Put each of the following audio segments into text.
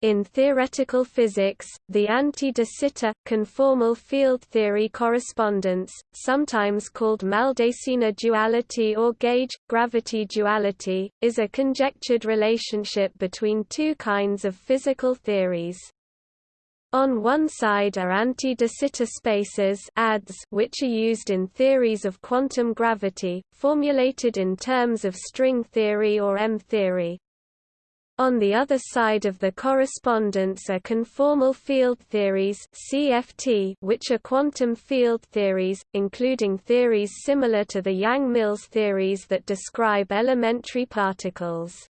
In theoretical physics, the anti-de Sitter, conformal field theory correspondence, sometimes called Maldacena duality or gauge-gravity duality, is a conjectured relationship between two kinds of physical theories. On one side are anti-de Sitter spaces ADS, which are used in theories of quantum gravity, formulated in terms of string theory or M-theory. On the other side of the correspondence are conformal field theories CFT, which are quantum field theories, including theories similar to the Yang-Mills theories that describe elementary particles.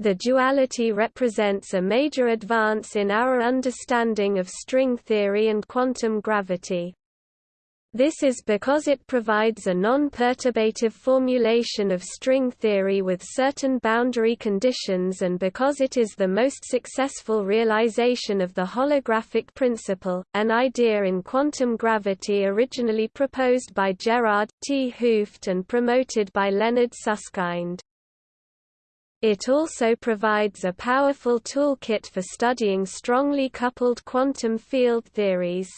The duality represents a major advance in our understanding of string theory and quantum gravity. This is because it provides a non-perturbative formulation of string theory with certain boundary conditions and because it is the most successful realization of the holographic principle, an idea in quantum gravity originally proposed by Gerard 't Hooft and promoted by Leonard Susskind. It also provides a powerful toolkit for studying strongly coupled quantum field theories.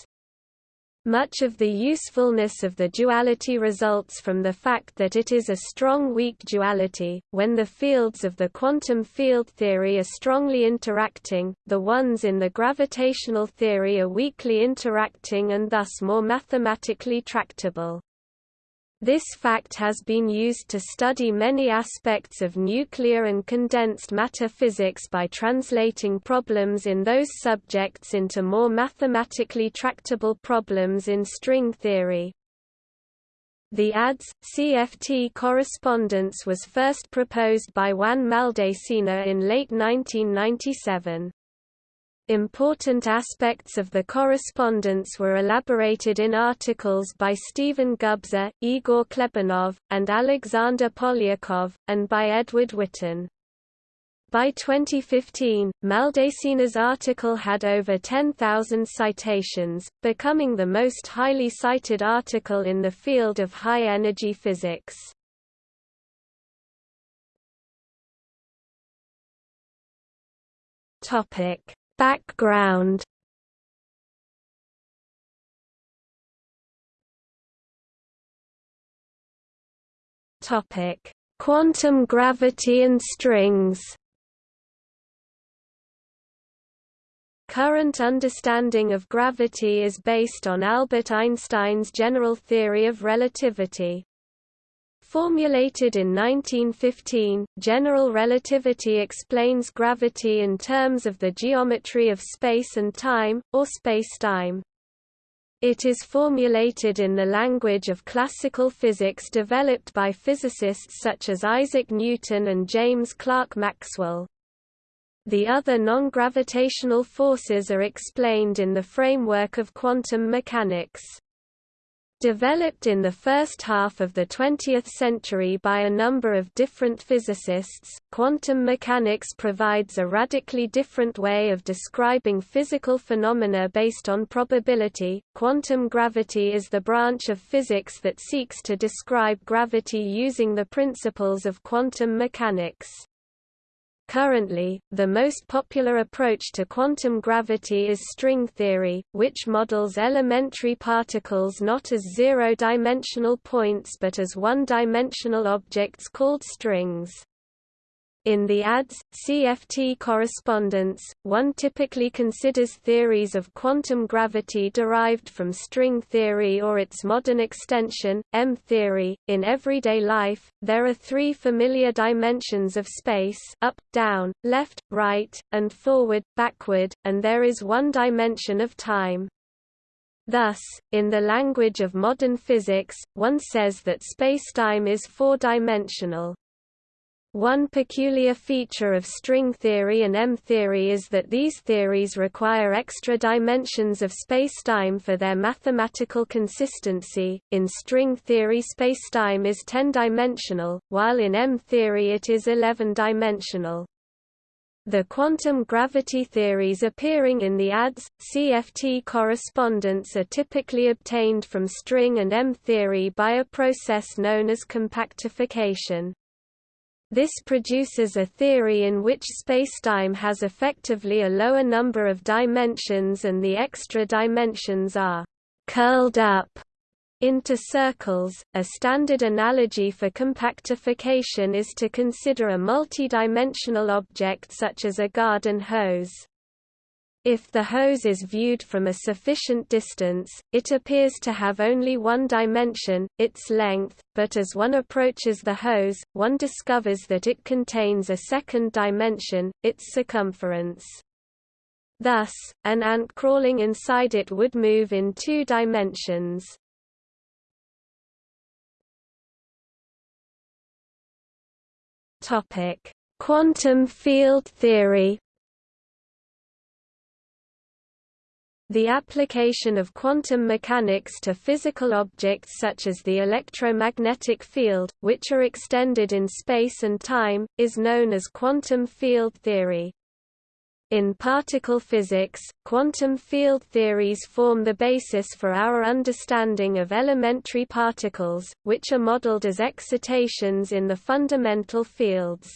Much of the usefulness of the duality results from the fact that it is a strong-weak duality. When the fields of the quantum field theory are strongly interacting, the ones in the gravitational theory are weakly interacting and thus more mathematically tractable. This fact has been used to study many aspects of nuclear and condensed matter physics by translating problems in those subjects into more mathematically tractable problems in string theory. The ADS-CFT correspondence was first proposed by Juan Maldacena in late 1997. Important aspects of the correspondence were elaborated in articles by Stephen Gubser, Igor Klebanov, and Alexander Polyakov, and by Edward Witten. By 2015, Maldacena's article had over 10,000 citations, becoming the most highly cited article in the field of high-energy physics. Topic Background Topic: Quantum gravity and strings. Current understanding of gravity is based on Albert Einstein's general theory of relativity. Formulated in 1915, general relativity explains gravity in terms of the geometry of space and time, or spacetime. It is formulated in the language of classical physics developed by physicists such as Isaac Newton and James Clerk Maxwell. The other non-gravitational forces are explained in the framework of quantum mechanics. Developed in the first half of the 20th century by a number of different physicists, quantum mechanics provides a radically different way of describing physical phenomena based on probability. Quantum gravity is the branch of physics that seeks to describe gravity using the principles of quantum mechanics. Currently, the most popular approach to quantum gravity is string theory, which models elementary particles not as zero-dimensional points but as one-dimensional objects called strings. In the ADS-CFT correspondence, one typically considers theories of quantum gravity derived from string theory or its modern extension, M-theory. In everyday life, there are three familiar dimensions of space up, down, left, right, and forward, backward, and there is one dimension of time. Thus, in the language of modern physics, one says that spacetime is four-dimensional. One peculiar feature of string theory and M-theory is that these theories require extra dimensions of spacetime for their mathematical consistency. In string theory spacetime is 10-dimensional, while in M-theory it is 11-dimensional. The quantum gravity theories appearing in the ADS, CFT correspondence are typically obtained from string and M theory by a process known as compactification. This produces a theory in which spacetime has effectively a lower number of dimensions and the extra dimensions are curled up into circles. A standard analogy for compactification is to consider a multidimensional object such as a garden hose. If the hose is viewed from a sufficient distance, it appears to have only one dimension, its length, but as one approaches the hose, one discovers that it contains a second dimension, its circumference. Thus, an ant crawling inside it would move in two dimensions. Quantum field theory The application of quantum mechanics to physical objects such as the electromagnetic field, which are extended in space and time, is known as quantum field theory. In particle physics, quantum field theories form the basis for our understanding of elementary particles, which are modeled as excitations in the fundamental fields.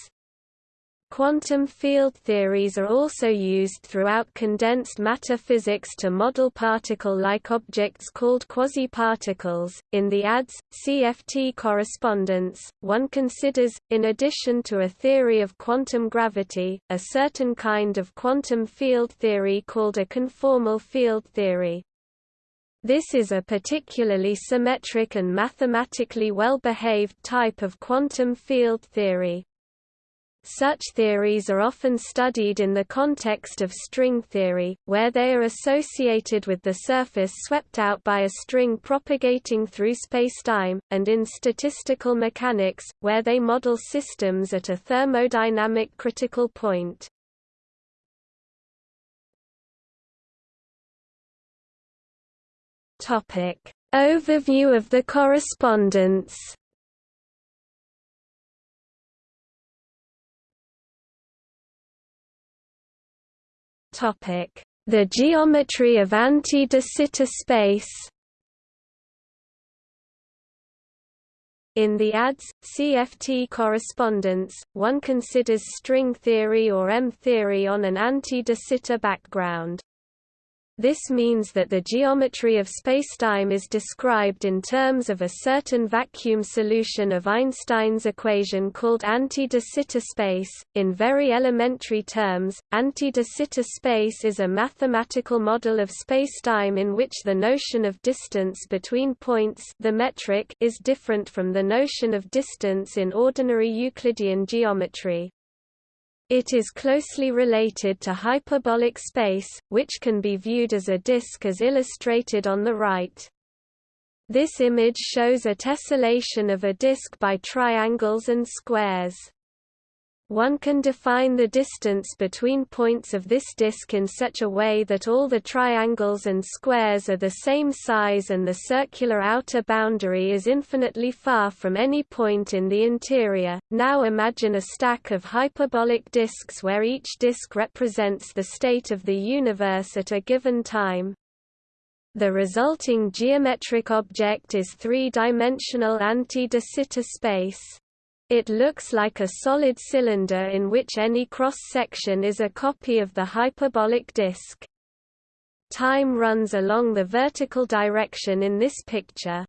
Quantum field theories are also used throughout condensed matter physics to model particle-like objects called quasi-particles. In the ADS CFT correspondence, one considers, in addition to a theory of quantum gravity, a certain kind of quantum field theory called a conformal field theory. This is a particularly symmetric and mathematically well-behaved type of quantum field theory. Such theories are often studied in the context of string theory, where they are associated with the surface swept out by a string propagating through spacetime, and in statistical mechanics, where they model systems at a thermodynamic critical point. Overview of the correspondence The geometry of anti-de Sitter space In the ADS, CFT correspondence, one considers string theory or M-theory on an anti-de Sitter background. This means that the geometry of spacetime is described in terms of a certain vacuum solution of Einstein's equation called anti-de Sitter space. In very elementary terms, anti-de Sitter space is a mathematical model of spacetime in which the notion of distance between points the metric is different from the notion of distance in ordinary Euclidean geometry. It is closely related to hyperbolic space, which can be viewed as a disk as illustrated on the right. This image shows a tessellation of a disk by triangles and squares. One can define the distance between points of this disk in such a way that all the triangles and squares are the same size and the circular outer boundary is infinitely far from any point in the interior. Now imagine a stack of hyperbolic disks where each disk represents the state of the universe at a given time. The resulting geometric object is three-dimensional anti-de Sitter space. It looks like a solid cylinder in which any cross-section is a copy of the hyperbolic disk. Time runs along the vertical direction in this picture.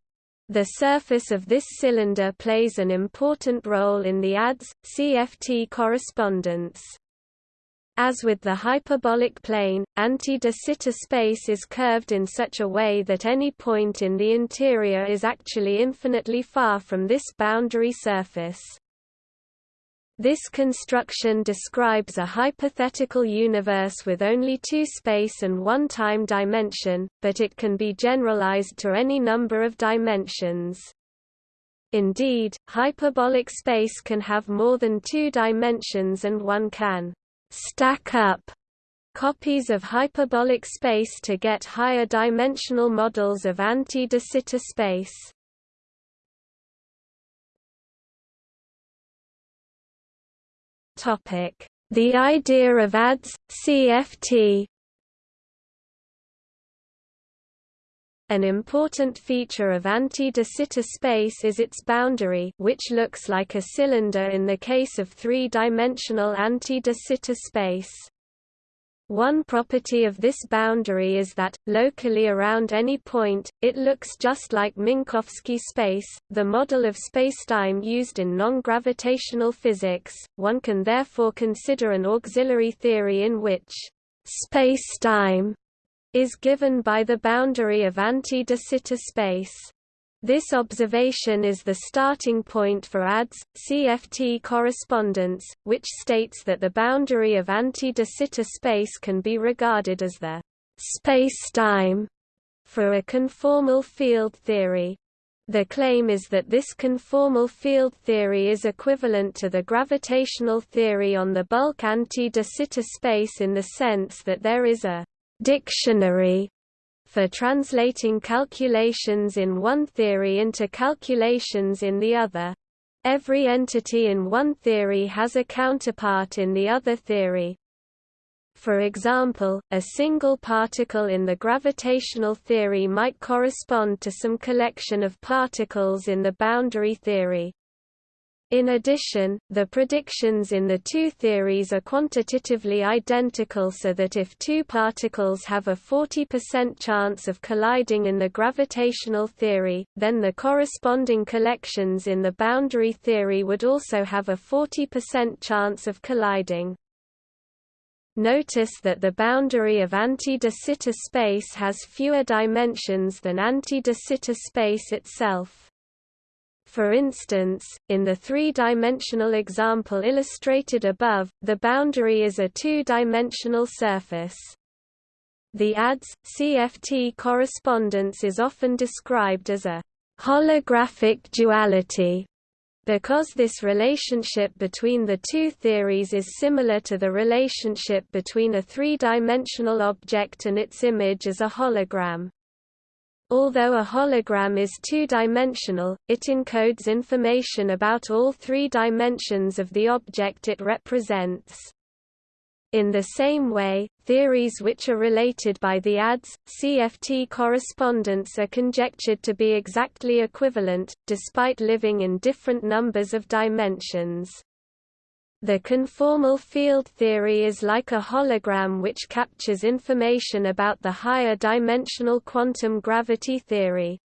The surface of this cylinder plays an important role in the ADS, CFT correspondence. As with the hyperbolic plane, anti-de Sitter space is curved in such a way that any point in the interior is actually infinitely far from this boundary surface. This construction describes a hypothetical universe with only two space and one time dimension, but it can be generalized to any number of dimensions. Indeed, hyperbolic space can have more than two dimensions and one can stack up copies of hyperbolic space to get higher dimensional models of anti-de Sitter space. The idea of ADS, CFT An important feature of anti-de Sitter space is its boundary which looks like a cylinder in the case of three-dimensional anti-de Sitter space. One property of this boundary is that, locally around any point, it looks just like Minkowski space, the model of spacetime used in non-gravitational physics. One can therefore consider an auxiliary theory in which spacetime is given by the boundary of anti-de Sitter space. This observation is the starting point for ADS CFT correspondence, which states that the boundary of anti-de Sitter space can be regarded as the spacetime for a conformal field theory. The claim is that this conformal field theory is equivalent to the gravitational theory on the bulk anti-de Sitter space in the sense that there is a dictionary for translating calculations in one theory into calculations in the other. Every entity in one theory has a counterpart in the other theory. For example, a single particle in the gravitational theory might correspond to some collection of particles in the boundary theory. In addition, the predictions in the two theories are quantitatively identical so that if two particles have a 40% chance of colliding in the gravitational theory, then the corresponding collections in the boundary theory would also have a 40% chance of colliding. Notice that the boundary of anti-de Sitter space has fewer dimensions than anti-de Sitter space itself. For instance, in the three-dimensional example illustrated above, the boundary is a two-dimensional surface. The ADS CFT correspondence is often described as a holographic duality because this relationship between the two theories is similar to the relationship between a three-dimensional object and its image as a hologram. Although a hologram is two-dimensional, it encodes information about all three dimensions of the object it represents. In the same way, theories which are related by the ADS, CFT correspondence are conjectured to be exactly equivalent, despite living in different numbers of dimensions. The conformal field theory is like a hologram which captures information about the higher dimensional quantum gravity theory.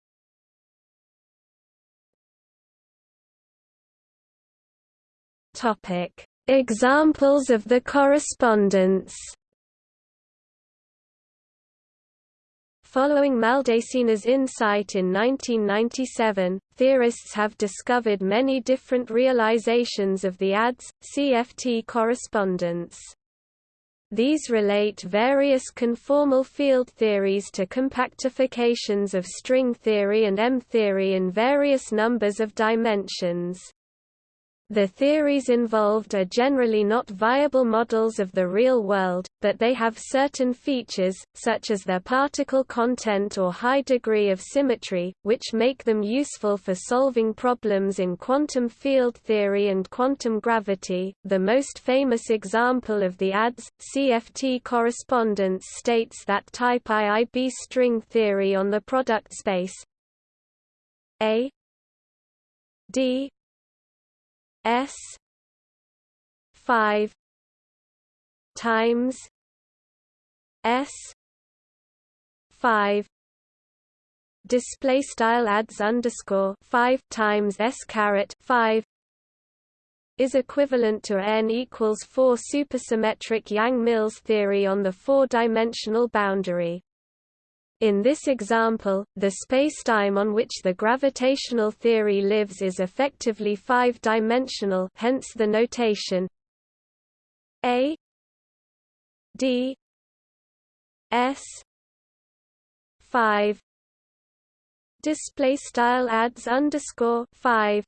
Examples of the correspondence. Following Maldacena's insight in 1997, theorists have discovered many different realizations of the ADS, CFT correspondence. These relate various conformal field theories to compactifications of string theory and M-theory in various numbers of dimensions. The theories involved are generally not viable models of the real world, but they have certain features, such as their particle content or high degree of symmetry, which make them useful for solving problems in quantum field theory and quantum gravity. The most famous example of the ADS CFT correspondence states that type IIB string theory on the product space A D S five times S five display style ads underscore five times S caret five is equivalent to n equals four supersymmetric Yang-Mills theory on the four-dimensional boundary. In this example, the spacetime on which the gravitational theory lives is effectively five-dimensional hence the notation A D S 5 display style ads underscore 5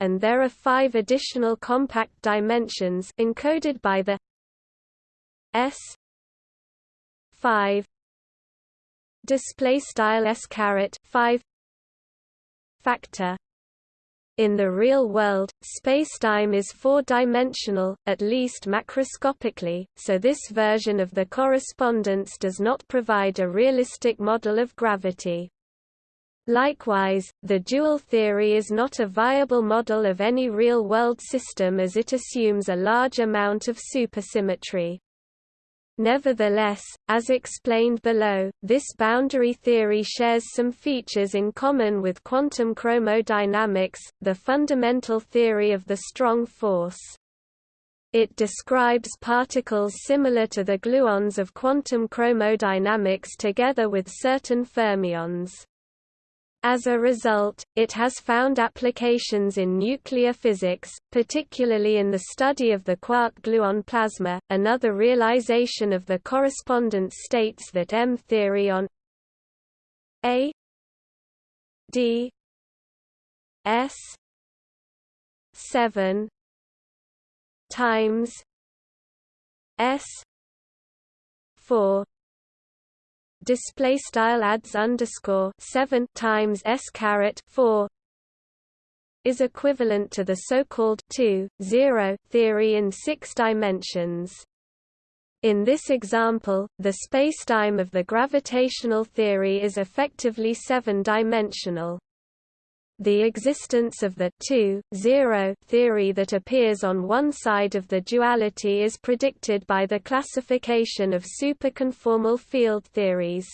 and there are five additional compact dimensions encoded by the S 5 display style s caret 5 factor In the real world, spacetime is four-dimensional, at least macroscopically, so this version of the correspondence does not provide a realistic model of gravity. Likewise, the dual theory is not a viable model of any real-world system as it assumes a large amount of supersymmetry. Nevertheless, as explained below, this boundary theory shares some features in common with quantum chromodynamics, the fundamental theory of the strong force. It describes particles similar to the gluons of quantum chromodynamics together with certain fermions. As a result, it has found applications in nuclear physics, particularly in the study of the quark-gluon plasma. Another realization of the correspondence states that M theory on A D S 7 times S 4 display style adds underscore 7 times s caret 4 is equivalent to the so-called 2 0 theory in 6 dimensions. In this example, the spacetime of the gravitational theory is effectively seven-dimensional. The existence of the 2, 0 theory that appears on one side of the duality is predicted by the classification of superconformal field theories.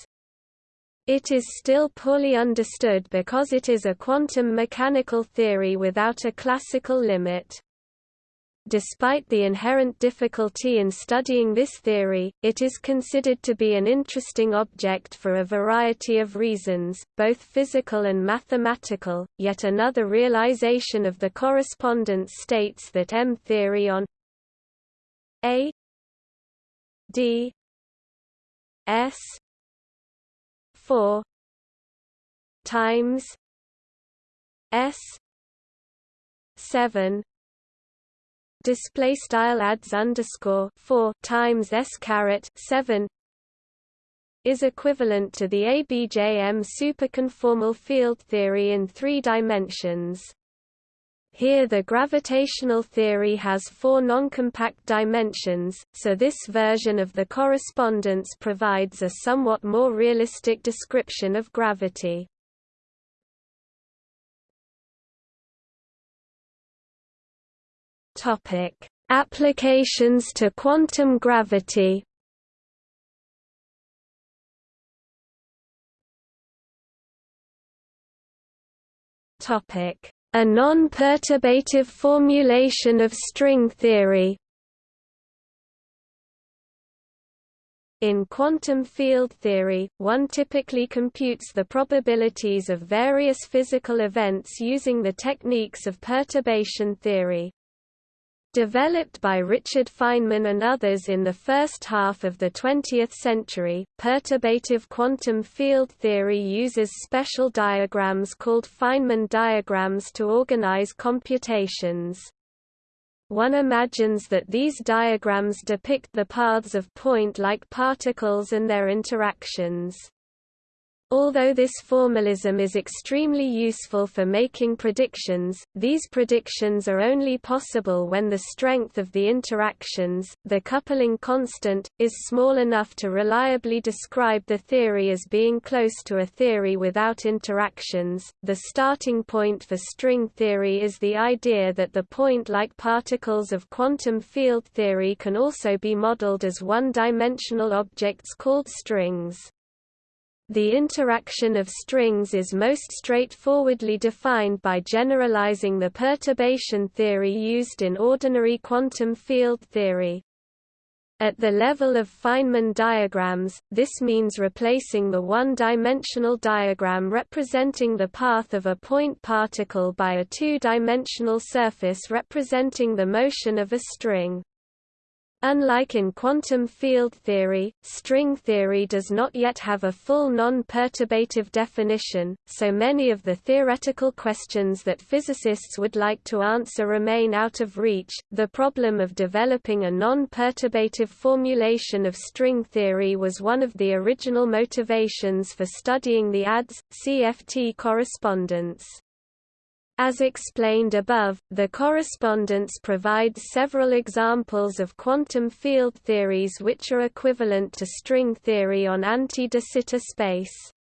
It is still poorly understood because it is a quantum mechanical theory without a classical limit. Despite the inherent difficulty in studying this theory, it is considered to be an interesting object for a variety of reasons, both physical and mathematical. Yet another realization of the correspondence states that M theory on A D S 4 times S 7 display style adds underscore 4 times s caret 7 is equivalent to the ABJM superconformal field theory in three dimensions. Here the gravitational theory has four noncompact dimensions, so this version of the correspondence provides a somewhat more realistic description of gravity. Topic: Applications to quantum gravity. Topic: A non-perturbative formulation of string theory. In quantum field theory, one typically computes the probabilities of various physical events using the techniques of perturbation theory. Developed by Richard Feynman and others in the first half of the 20th century, perturbative quantum field theory uses special diagrams called Feynman diagrams to organize computations. One imagines that these diagrams depict the paths of point-like particles and their interactions. Although this formalism is extremely useful for making predictions, these predictions are only possible when the strength of the interactions, the coupling constant, is small enough to reliably describe the theory as being close to a theory without interactions. The starting point for string theory is the idea that the point-like particles of quantum field theory can also be modeled as one-dimensional objects called strings. The interaction of strings is most straightforwardly defined by generalizing the perturbation theory used in ordinary quantum field theory. At the level of Feynman diagrams, this means replacing the one-dimensional diagram representing the path of a point particle by a two-dimensional surface representing the motion of a string. Unlike in quantum field theory, string theory does not yet have a full non-perturbative definition, so many of the theoretical questions that physicists would like to answer remain out of reach. The problem of developing a non-perturbative formulation of string theory was one of the original motivations for studying the ADS CFT correspondence. As explained above, the correspondence provides several examples of quantum field theories which are equivalent to string theory on anti-de Sitter space.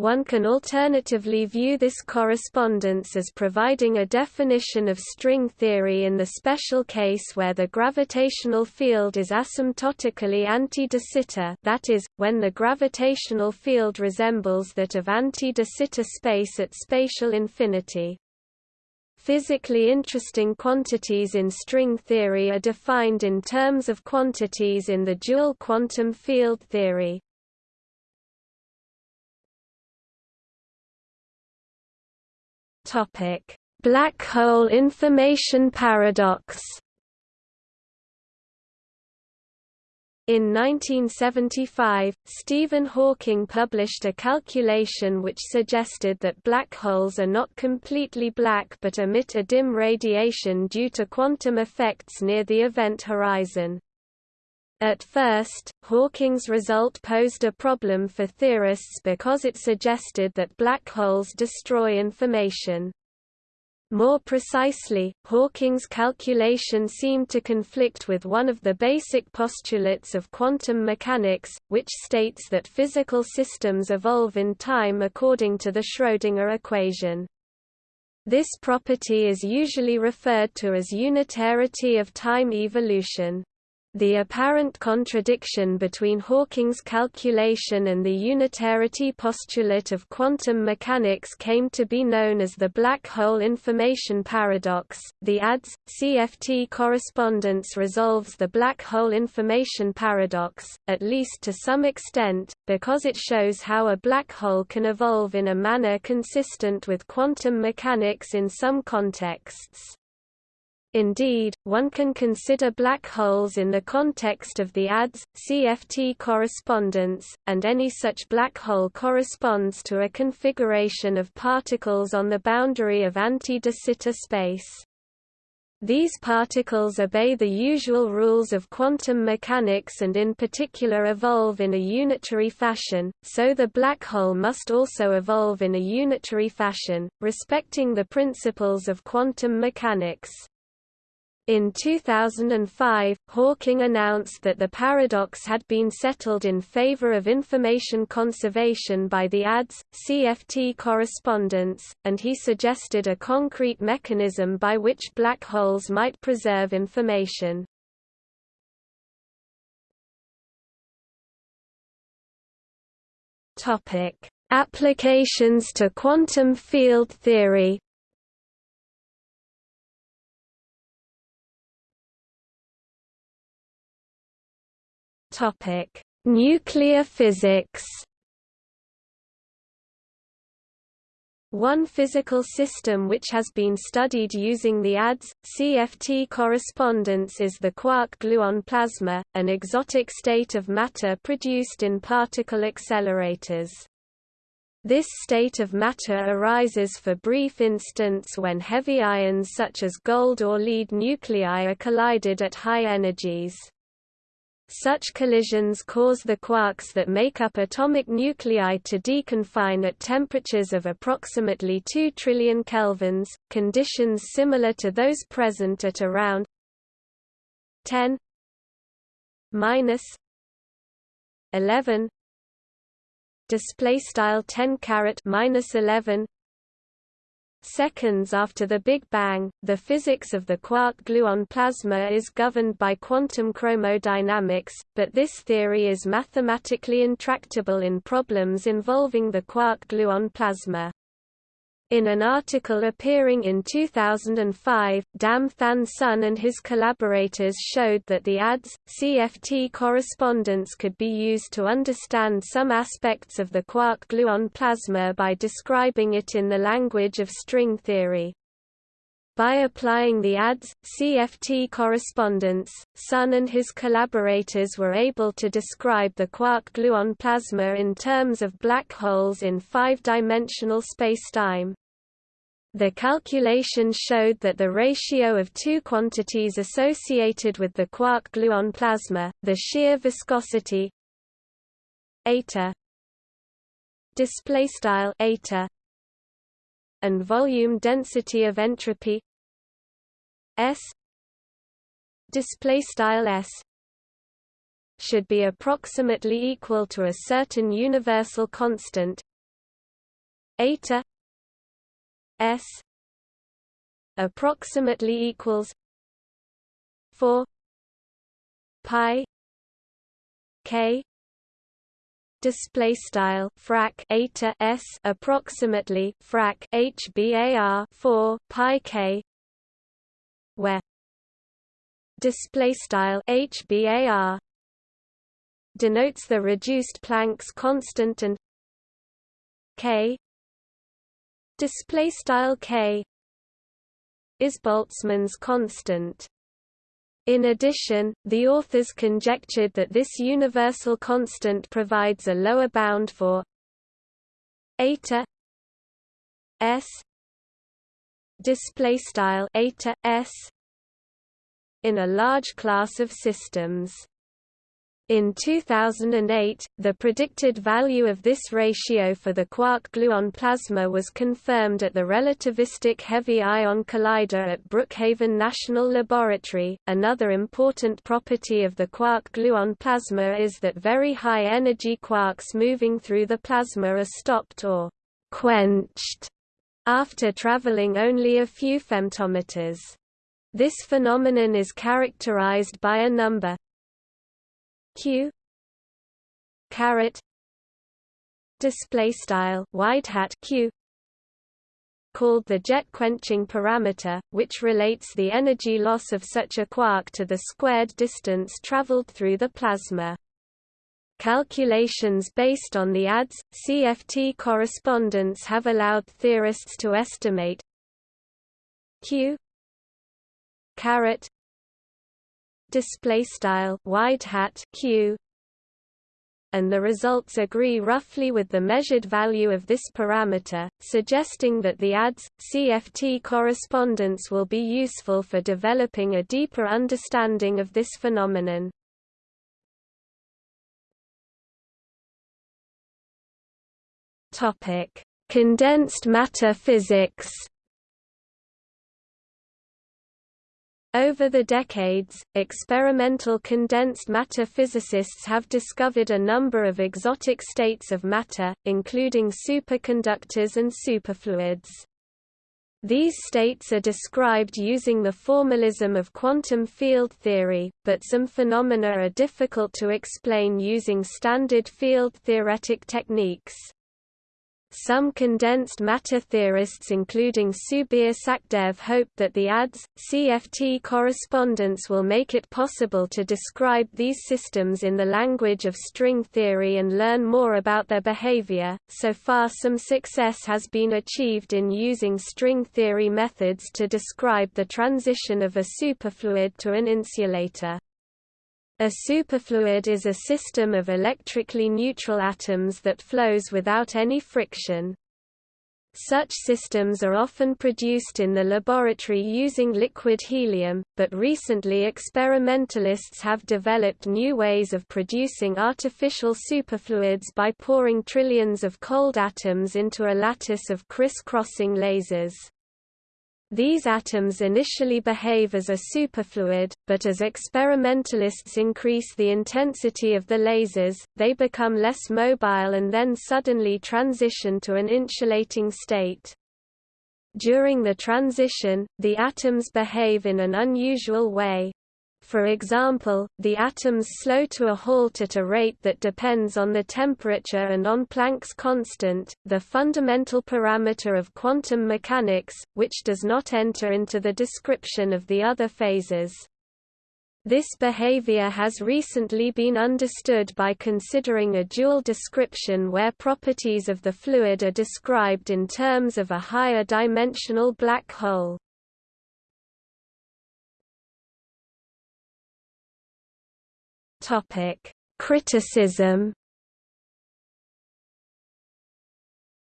One can alternatively view this correspondence as providing a definition of string theory in the special case where the gravitational field is asymptotically anti-de Sitter that is, when the gravitational field resembles that of anti-de Sitter space at spatial infinity. Physically interesting quantities in string theory are defined in terms of quantities in the dual quantum field theory. Topic: Black hole information paradox. In 1975, Stephen Hawking published a calculation which suggested that black holes are not completely black but emit a dim radiation due to quantum effects near the event horizon. At first, Hawking's result posed a problem for theorists because it suggested that black holes destroy information. More precisely, Hawking's calculation seemed to conflict with one of the basic postulates of quantum mechanics, which states that physical systems evolve in time according to the Schrödinger equation. This property is usually referred to as unitarity of time evolution. The apparent contradiction between Hawking's calculation and the unitarity postulate of quantum mechanics came to be known as the black hole information paradox. The ADS CFT correspondence resolves the black hole information paradox, at least to some extent, because it shows how a black hole can evolve in a manner consistent with quantum mechanics in some contexts. Indeed, one can consider black holes in the context of the ADS, CFT correspondence, and any such black hole corresponds to a configuration of particles on the boundary of anti-de Sitter space. These particles obey the usual rules of quantum mechanics and in particular evolve in a unitary fashion, so the black hole must also evolve in a unitary fashion, respecting the principles of quantum mechanics. In 2005, Hawking announced that the paradox had been settled in favor of information conservation by the ADS, CFT correspondence, and he suggested a concrete mechanism by which black holes might preserve information. Applications to quantum field theory Topic: Nuclear physics. One physical system which has been studied using the ADS, CFT correspondence is the quark-gluon plasma, an exotic state of matter produced in particle accelerators. This state of matter arises for brief instants when heavy ions such as gold or lead nuclei are collided at high energies. Such collisions cause the quarks that make up atomic nuclei to deconfine at temperatures of approximately 2 trillion kelvins, conditions similar to those present at around 10 minus 11 display style 10 caret minus 11 Seconds after the Big Bang, the physics of the quark-gluon plasma is governed by quantum chromodynamics, but this theory is mathematically intractable in problems involving the quark-gluon plasma. In an article appearing in 2005, Dam Thanh Son and his collaborators showed that the ADS, CFT correspondence could be used to understand some aspects of the quark-gluon plasma by describing it in the language of string theory. By applying the ADS, CFT correspondence, Son and his collaborators were able to describe the quark-gluon plasma in terms of black holes in five-dimensional spacetime. The calculation showed that the ratio of two quantities associated with the quark-gluon plasma, the shear viscosity eta and volume density of entropy. S. Display style S. Should be approximately equal to a certain universal constant. Eta. S. Approximately equals 4 pi k display style frac eta s approximately frac hbar 4 pi k where display style hbar denotes the reduced Planck's constant and k display style k is Boltzmann's constant in addition, the authors conjectured that this universal constant provides a lower bound for eta s display style eta s in a large class of systems. In 2008, the predicted value of this ratio for the quark-gluon plasma was confirmed at the Relativistic Heavy Ion Collider at Brookhaven National Laboratory. Another important property of the quark-gluon plasma is that very high-energy quarks moving through the plasma are stopped or quenched after traveling only a few femtometers. This phenomenon is characterized by a number q. Display style wide hat q. Called the jet quenching parameter, which relates the energy loss of such a quark to the squared distance traveled through the plasma. Calculations based on the ADS CFT correspondence have allowed theorists to estimate q. Caret display style wide hat q and the results agree roughly with the measured value of this parameter, suggesting that the ADS CFT correspondence will be useful for developing a deeper understanding of this phenomenon. Topic: Condensed matter physics. Over the decades, experimental condensed matter physicists have discovered a number of exotic states of matter, including superconductors and superfluids. These states are described using the formalism of quantum field theory, but some phenomena are difficult to explain using standard field theoretic techniques. Some condensed matter theorists including Subir Sachdev hope that the ADS, CFT correspondence will make it possible to describe these systems in the language of string theory and learn more about their behavior. So far some success has been achieved in using string theory methods to describe the transition of a superfluid to an insulator. A superfluid is a system of electrically neutral atoms that flows without any friction. Such systems are often produced in the laboratory using liquid helium, but recently experimentalists have developed new ways of producing artificial superfluids by pouring trillions of cold atoms into a lattice of criss-crossing lasers. These atoms initially behave as a superfluid, but as experimentalists increase the intensity of the lasers, they become less mobile and then suddenly transition to an insulating state. During the transition, the atoms behave in an unusual way, for example, the atoms slow to a halt at a rate that depends on the temperature and on Planck's constant, the fundamental parameter of quantum mechanics, which does not enter into the description of the other phases. This behavior has recently been understood by considering a dual description where properties of the fluid are described in terms of a higher dimensional black hole. Topic: Criticism.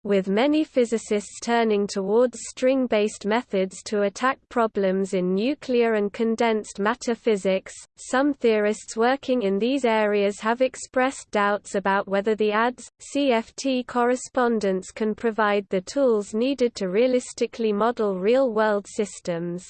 With many physicists turning towards string-based methods to attack problems in nuclear and condensed matter physics, some theorists working in these areas have expressed doubts about whether the ADS-CFT correspondence can provide the tools needed to realistically model real-world systems.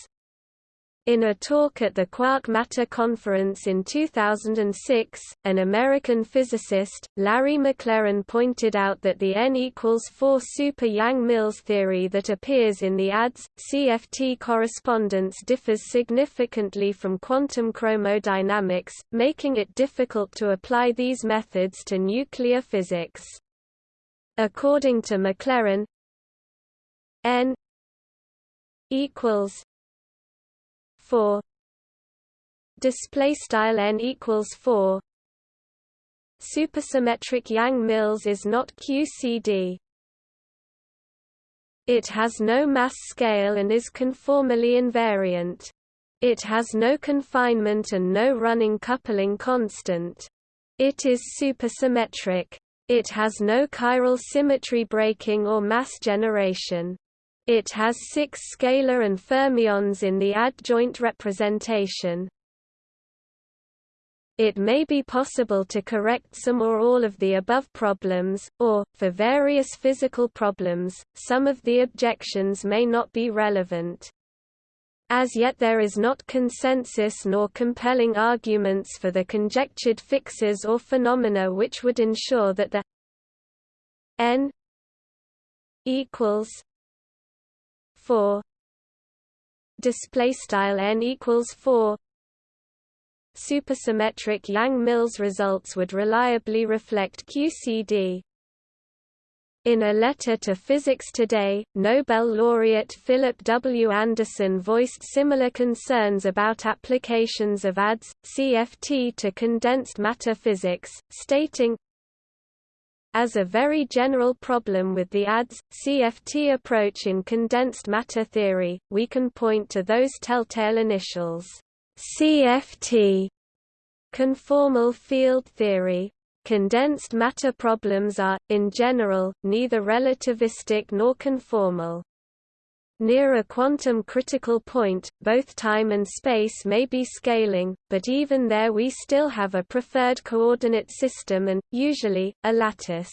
In a talk at the Quark Matter Conference in 2006, an American physicist, Larry McLerran pointed out that the n equals 4 super Yang-Mills theory that appears in the ADS-CFT correspondence differs significantly from quantum chromodynamics, making it difficult to apply these methods to nuclear physics. According to McLerran, n equals 4 display style n equals 4 supersymmetric Yang-Mills is not QCD it has no mass scale and is conformally invariant. It has no confinement and no running coupling constant. It is supersymmetric. It has no chiral symmetry breaking or mass generation it has six scalar and fermions in the adjoint representation. It may be possible to correct some or all of the above problems, or, for various physical problems, some of the objections may not be relevant. As yet there is not consensus nor compelling arguments for the conjectured fixes or phenomena which would ensure that the n equals 4 display style n equals 4 supersymmetric Yang-Mills results would reliably reflect QCD in a letter to Physics Today, Nobel laureate Philip W. Anderson voiced similar concerns about applications of ADS, CFT to condensed matter physics, stating, as a very general problem with the ADS, CFT approach in condensed matter theory, we can point to those telltale initials. CFT conformal field theory. Condensed matter problems are, in general, neither relativistic nor conformal. Near a quantum critical point, both time and space may be scaling, but even there we still have a preferred coordinate system and, usually, a lattice.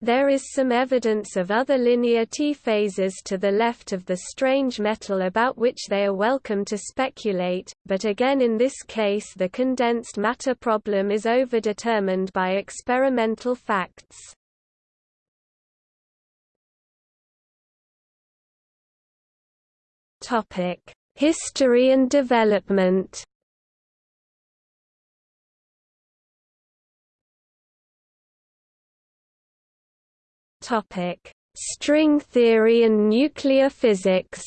There is some evidence of other linear T-phases to the left of the strange metal about which they are welcome to speculate, but again in this case the condensed matter problem is overdetermined by experimental facts. Topic: History and development. Topic: String theory and nuclear physics.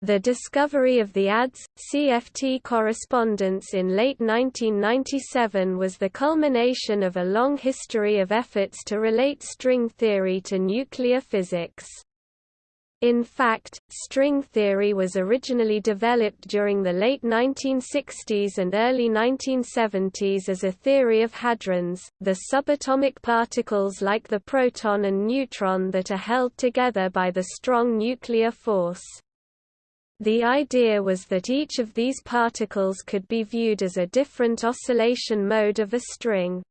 The discovery of the ADS-CFT correspondence in late 1997 was the culmination of a long history of efforts to relate string theory to nuclear physics. In fact, string theory was originally developed during the late 1960s and early 1970s as a theory of hadrons, the subatomic particles like the proton and neutron that are held together by the strong nuclear force. The idea was that each of these particles could be viewed as a different oscillation mode of a string.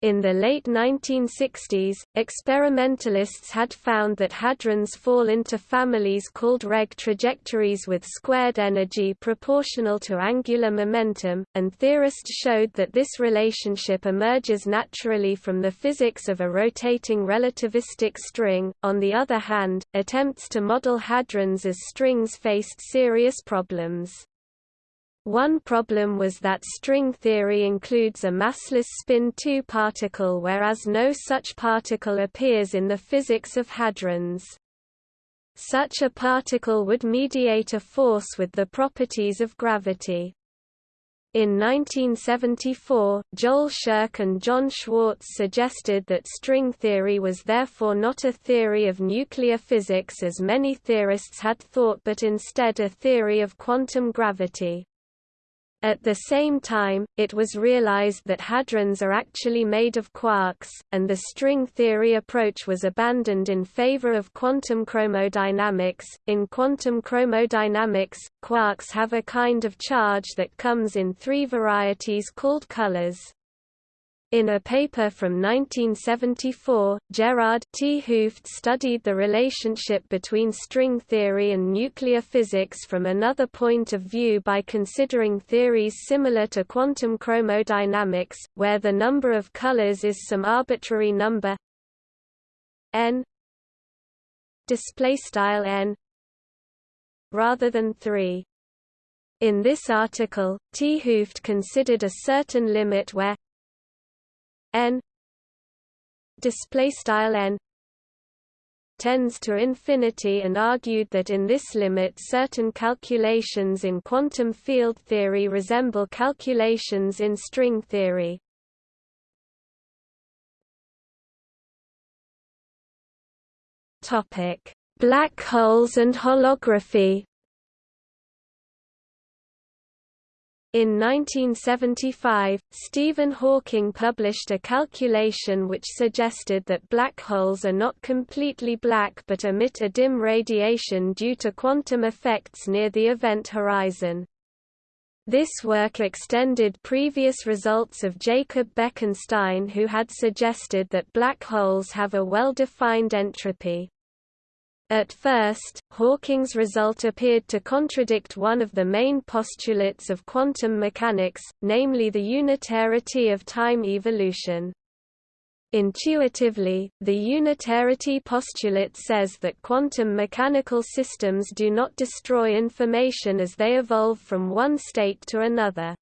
In the late 1960s, experimentalists had found that hadrons fall into families called Regge trajectories with squared energy proportional to angular momentum, and theorists showed that this relationship emerges naturally from the physics of a rotating relativistic string. On the other hand, attempts to model hadrons as strings faced serious problems. One problem was that string theory includes a massless spin 2 particle whereas no such particle appears in the physics of hadrons. Such a particle would mediate a force with the properties of gravity. In 1974, Joel Scherk and John Schwarz suggested that string theory was therefore not a theory of nuclear physics as many theorists had thought but instead a theory of quantum gravity. At the same time, it was realized that hadrons are actually made of quarks, and the string theory approach was abandoned in favor of quantum chromodynamics. In quantum chromodynamics, quarks have a kind of charge that comes in three varieties called colors. In a paper from 1974, Gerard 't Hooft studied the relationship between string theory and nuclear physics from another point of view by considering theories similar to quantum chromodynamics, where the number of colors is some arbitrary number n n rather than 3. In this article, 't Hooft considered a certain limit where n display style n tends to infinity and argued that in this limit certain calculations in quantum field theory resemble calculations in string theory. Topic: Black holes and holography In 1975, Stephen Hawking published a calculation which suggested that black holes are not completely black but emit a dim radiation due to quantum effects near the event horizon. This work extended previous results of Jacob Bekenstein who had suggested that black holes have a well-defined entropy. At first, Hawking's result appeared to contradict one of the main postulates of quantum mechanics, namely the unitarity of time evolution. Intuitively, the unitarity postulate says that quantum mechanical systems do not destroy information as they evolve from one state to another.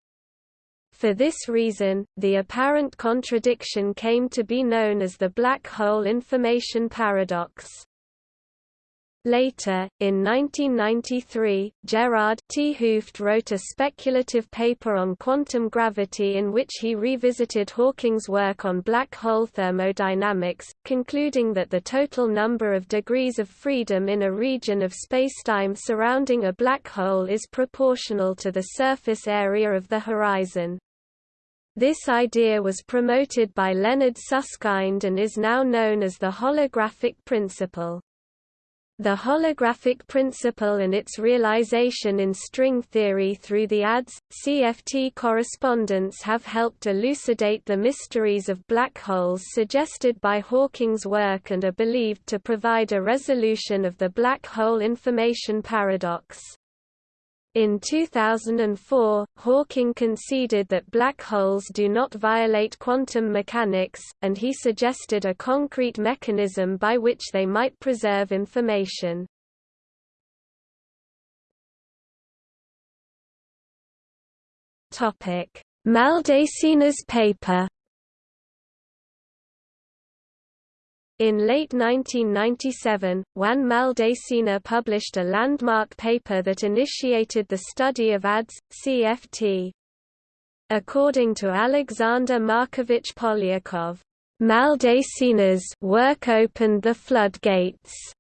For this reason, the apparent contradiction came to be known as the black hole information paradox. Later, in 1993, Gerard 't Hooft wrote a speculative paper on quantum gravity in which he revisited Hawking's work on black hole thermodynamics, concluding that the total number of degrees of freedom in a region of spacetime surrounding a black hole is proportional to the surface area of the horizon. This idea was promoted by Leonard Susskind and is now known as the holographic principle. The holographic principle and its realization in string theory through the ADS, CFT correspondence have helped elucidate the mysteries of black holes suggested by Hawking's work and are believed to provide a resolution of the black hole information paradox. In 2004, Hawking conceded that black holes do not violate quantum mechanics, and he suggested a concrete mechanism by which they might preserve information. Maldacena's paper In late 1997, Juan Maldacena published a landmark paper that initiated the study of ADS, CFT. According to Alexander Markovich Polyakov, Maldacena's work opened the floodgates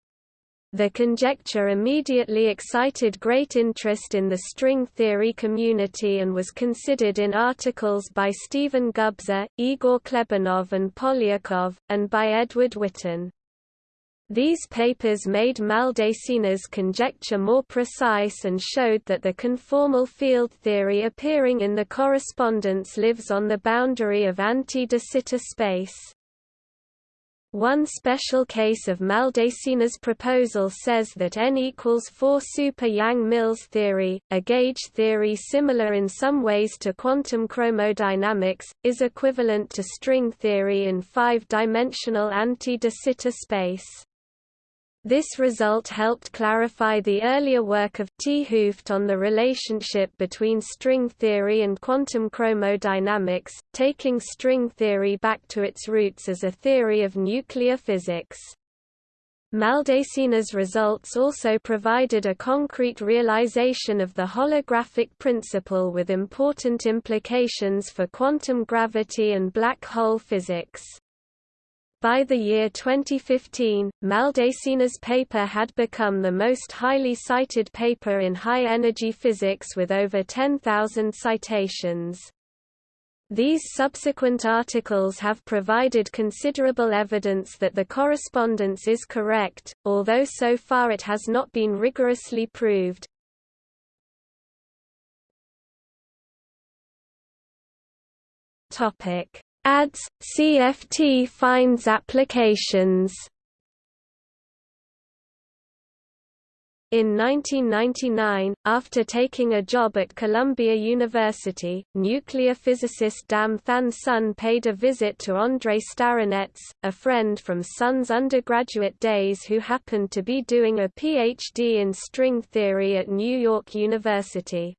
the conjecture immediately excited great interest in the string theory community and was considered in articles by Stephen Gubser, Igor Klebanov and Polyakov, and by Edward Witten. These papers made Maldacena's conjecture more precise and showed that the conformal field theory appearing in the correspondence lives on the boundary of anti-de Sitter space. One special case of Maldacena's proposal says that n equals 4 super Yang-Mills theory, a gauge theory similar in some ways to quantum chromodynamics, is equivalent to string theory in five-dimensional anti-de Sitter space. This result helped clarify the earlier work of 't Hooft on the relationship between string theory and quantum chromodynamics, taking string theory back to its roots as a theory of nuclear physics. Maldacena's results also provided a concrete realization of the holographic principle with important implications for quantum gravity and black hole physics. By the year 2015, Maldacena's paper had become the most highly cited paper in high-energy physics with over 10,000 citations. These subsequent articles have provided considerable evidence that the correspondence is correct, although so far it has not been rigorously proved. Topic: ADS CFT finds applications. In 1999, after taking a job at Columbia University, nuclear physicist Dam Thanh Son paid a visit to Andrei Starinets, a friend from Son's undergraduate days who happened to be doing a PhD in string theory at New York University.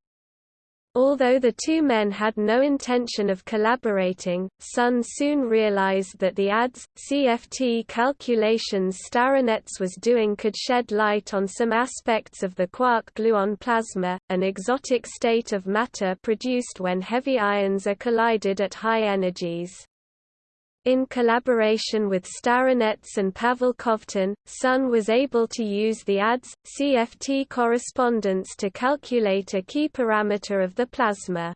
Although the two men had no intention of collaborating, Son soon realized that the ADS, CFT calculations Starinets was doing could shed light on some aspects of the quark-gluon plasma, an exotic state of matter produced when heavy ions are collided at high energies. In collaboration with Starinets and Pavel Kovtun, Son was able to use the ADS, CFT correspondence to calculate a key parameter of the plasma.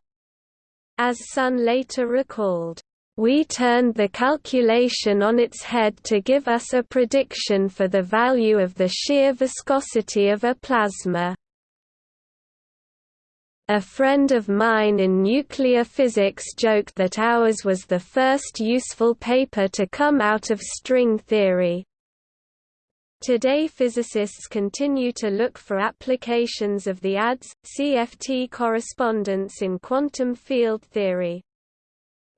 As Son later recalled, we turned the calculation on its head to give us a prediction for the value of the shear viscosity of a plasma. A friend of mine in nuclear physics joked that ours was the first useful paper to come out of string theory. Today physicists continue to look for applications of the ADS, CFT correspondence in quantum field theory.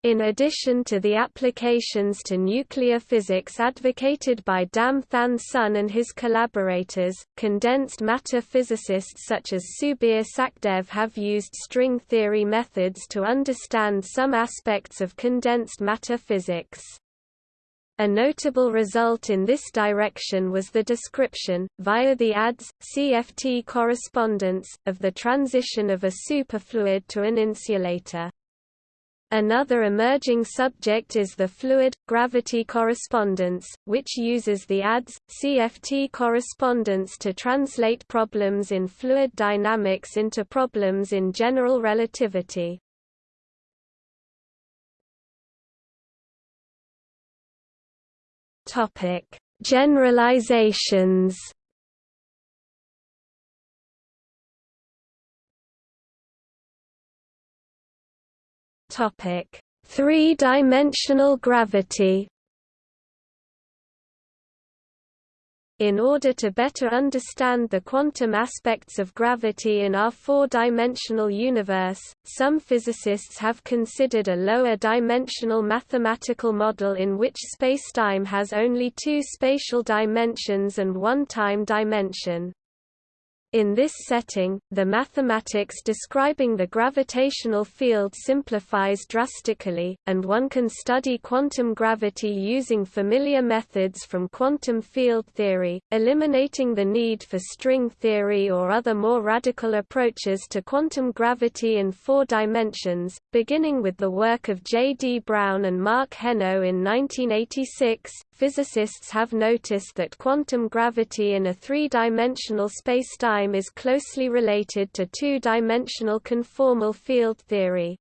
In addition to the applications to nuclear physics advocated by Dam Thanh Son and his collaborators, condensed matter physicists such as Subir Sachdev have used string theory methods to understand some aspects of condensed matter physics. A notable result in this direction was the description, via the ADS, CFT correspondence, of the transition of a superfluid to an insulator. Another emerging subject is the fluid-gravity correspondence, which uses the ADS, CFT correspondence to translate problems in fluid dynamics into problems in general relativity. Generalizations Three-dimensional gravity. In order to better understand the quantum aspects of gravity in our four-dimensional universe, some physicists have considered a lower-dimensional mathematical model in which spacetime has only two spatial dimensions and one time dimension. In this setting, the mathematics describing the gravitational field simplifies drastically, and one can study quantum gravity using familiar methods from quantum field theory, eliminating the need for string theory or other more radical approaches to quantum gravity in four dimensions, beginning with the work of J. D. Brown and Marc Henneaux in 1986. Physicists have noticed that quantum gravity in a three-dimensional spacetime is closely related to two-dimensional conformal field theory.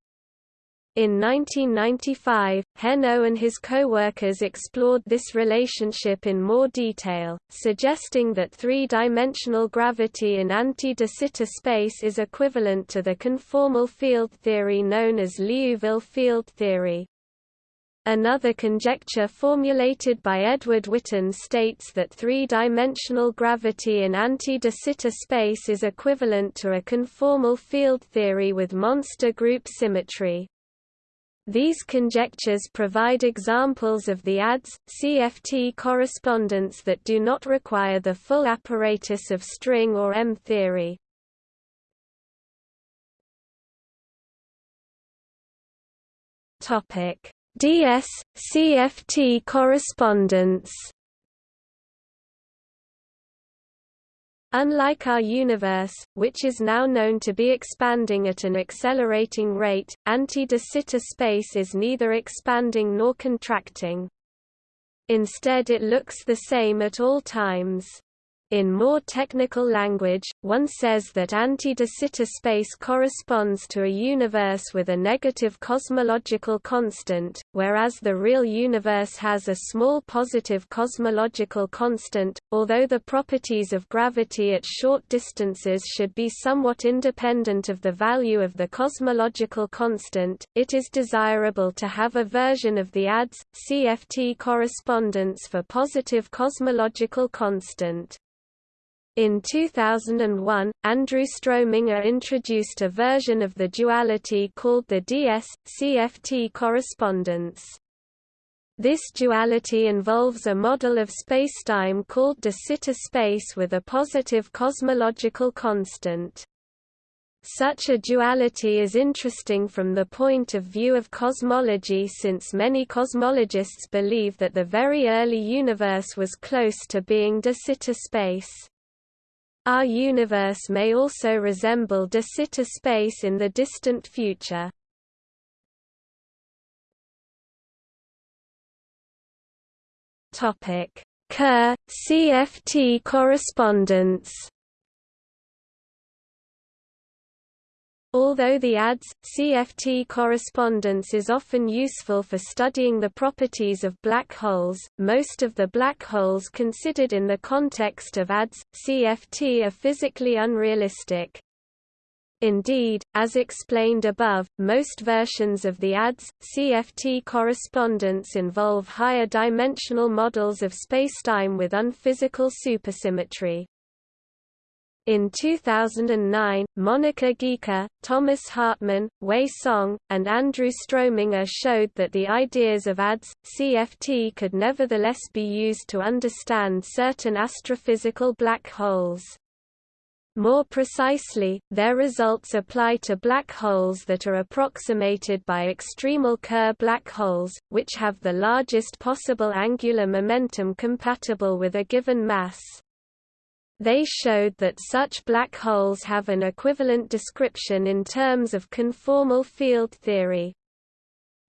In 1995, Henneaux and his co-workers explored this relationship in more detail, suggesting that three-dimensional gravity in anti-de Sitter space is equivalent to the conformal field theory known as Liouville field theory. Another conjecture formulated by Edward Witten states that three-dimensional gravity in anti-de Sitter space is equivalent to a conformal field theory with monster group symmetry. These conjectures provide examples of the ADS, CFT correspondence that do not require the full apparatus of string or M theory. Topic DS CFT correspondence Unlike our universe, which is now known to be expanding at an accelerating rate, anti-de Sitter space is neither expanding nor contracting. Instead it looks the same at all times. In more technical language, one says that anti-de Sitter space corresponds to a universe with a negative cosmological constant, whereas the real universe has a small positive cosmological constant. Although the properties of gravity at short distances should be somewhat independent of the value of the cosmological constant, it is desirable to have a version of the ADS CFT correspondence for positive cosmological constant. In 2001, Andrew Strominger introduced a version of the duality called the DS-CFT correspondence. This duality involves a model of spacetime called de Sitter space with a positive cosmological constant. Such a duality is interesting from the point of view of cosmology since many cosmologists believe that the very early universe was close to being de Sitter space. Our universe may also resemble de Sitter space in the distant future. Topic: Kerr CFT correspondence Although the ADS CFT correspondence is often useful for studying the properties of black holes, most of the black holes considered in the context of ADS CFT are physically unrealistic. Indeed, as explained above, most versions of the ADS CFT correspondence involve higher dimensional models of spacetime with unphysical supersymmetry. In 2009, Monica Guica, Thomas Hartman, Wei Song, and Andrew Strominger showed that the ideas of ADS, CFT could nevertheless be used to understand certain astrophysical black holes. More precisely, their results apply to black holes that are approximated by extremal Kerr black holes, which have the largest possible angular momentum compatible with a given mass. They showed that such black holes have an equivalent description in terms of conformal field theory.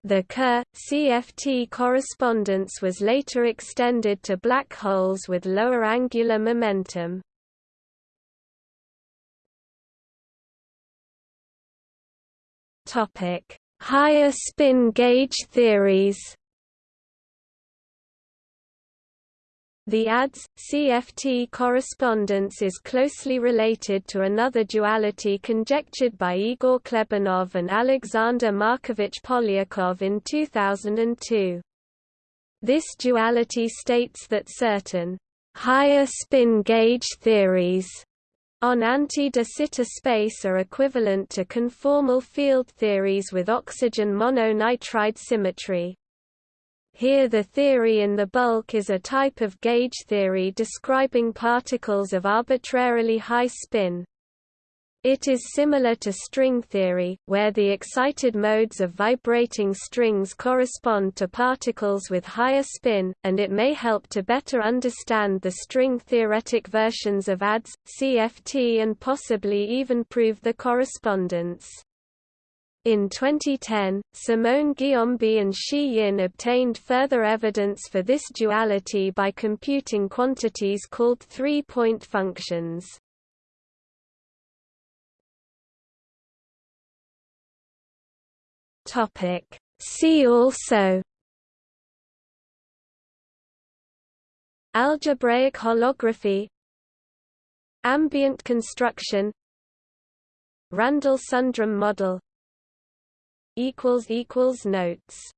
The Kerr-CFT correspondence was later extended to black holes with lower angular momentum. Higher spin gauge theories The ADS CFT correspondence is closely related to another duality conjectured by Igor Klebanov and Alexander Markovich Polyakov in 2002. This duality states that certain higher spin gauge theories on anti-de Sitter space are equivalent to conformal field theories with oxygen mononitride symmetry. Here the theory in the bulk is a type of gauge theory describing particles of arbitrarily high spin. It is similar to string theory, where the excited modes of vibrating strings correspond to particles with higher spin, and it may help to better understand the string-theoretic versions of ADS, CFT and possibly even prove the correspondence. In 2010, Simone Guillaume and Xi Yin obtained further evidence for this duality by computing quantities called three-point functions. See also Algebraic holography Ambient construction Randall-Sundrum model notes